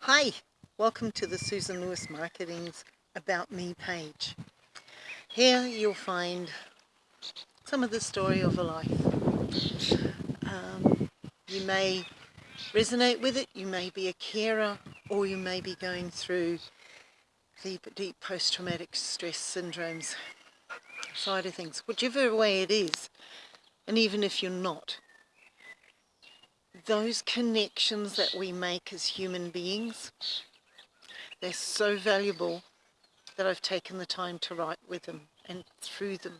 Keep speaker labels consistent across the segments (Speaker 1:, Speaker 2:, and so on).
Speaker 1: Hi, welcome to the Susan Lewis Marketing's About Me page. Here you'll find some of the story of a life. Um, you may resonate with it, you may be a carer, or you may be going through deep, deep post-traumatic stress syndromes side of things, whichever way it is. And even if you're not, those connections that we make as human beings, they're so valuable that I've taken the time to write with them and through them.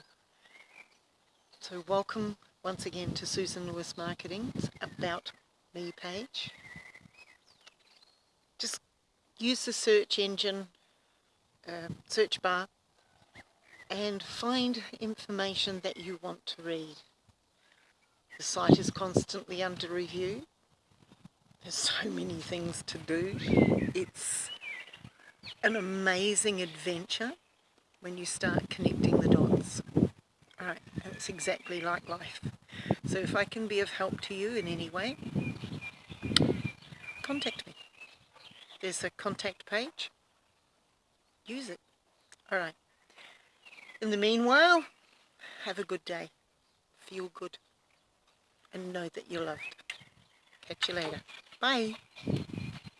Speaker 1: So welcome once again to Susan Lewis Marketing's About Me page. Just use the search engine, uh, search bar, and find information that you want to read. The site is constantly under review. There's so many things to do. It's an amazing adventure when you start connecting the dots. Alright, it's exactly like life. So if I can be of help to you in any way, contact me. There's a contact page. Use it. Alright. In the meanwhile, have a good day. Feel good and know that you're loved. Catch you later. Bye.